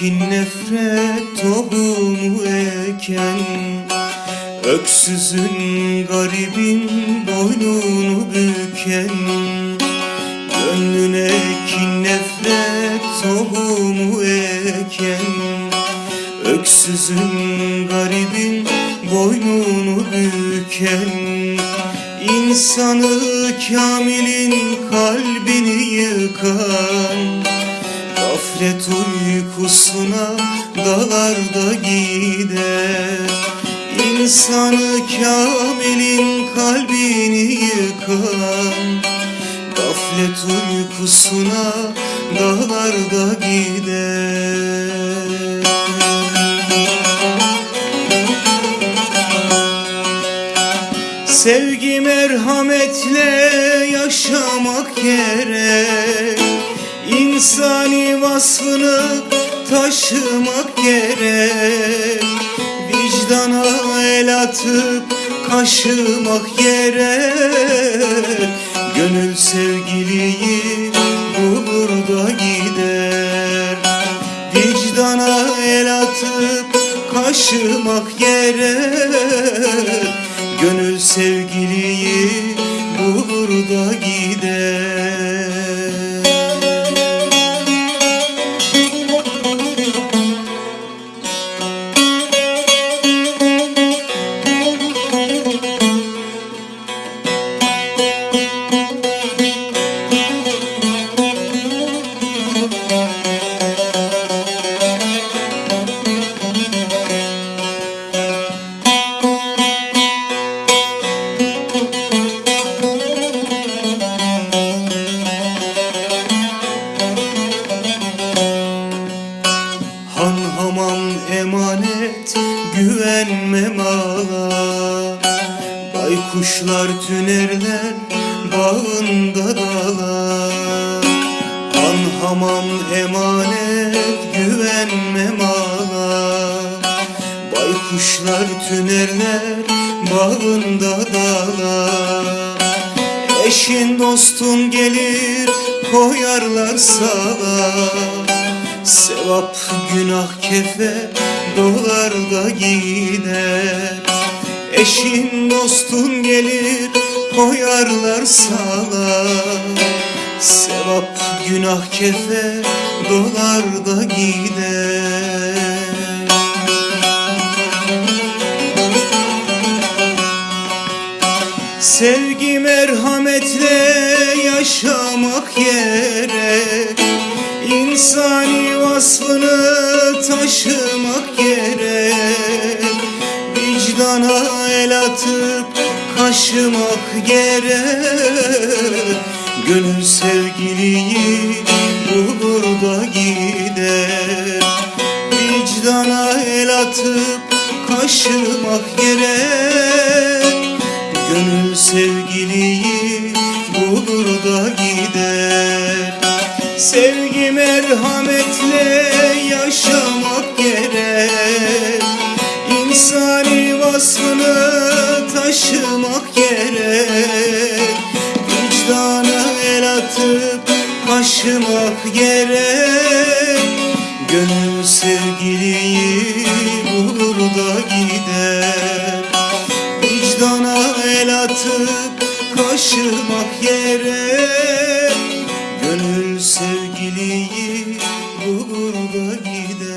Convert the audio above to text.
Kin nefret tohumu eken Öksüzün garibin boynunu büken Gönlüne kin nefret tohumu eken Öksüzün garibin boynunu büken. İnsanı kamilin kalbini yıkan Gaflet uykusuna dalar da gider. İnsanı kamilin kalbini yıkan Gaflet uykusuna dalar da gider. Sevgi merhametle yaşamak gerek İnsani vasfını taşımak gerek. Vicdana el atıp kaşımak gerek. Gönül sevgiliyi bulur da gider. Vicdana el atıp kaşımak gerek. Gönül sevgiliyi emanet güvenme mala Baykuşlar tünerler bağında dalar Han hamam emanet güvenme mala Baykuşlar tünerler bağında dalar Eşin dostun gelir koyarlar sala Sevap günah kefe dolar da gider. Eşin dostun gelir koyarlar sala Sevap günah kefe dolar da gider. Sevgi merhametle yaşamak gerek İnsani vasfını taşımak gerek Vicdana el atıp kaşımak gerek Gönül sevgiliyi bulur da gider Vicdana el atıp kaşımak gerek Gönül sevgiliyi Sevgi merhametle yaşamak gerek. İnsani vasfını taşımak gerek. Vicdana el atıp kaşımak gerek. Gönül sevgiliyi bulur da gider. Vicdana el atıp kaşımak gerek erguida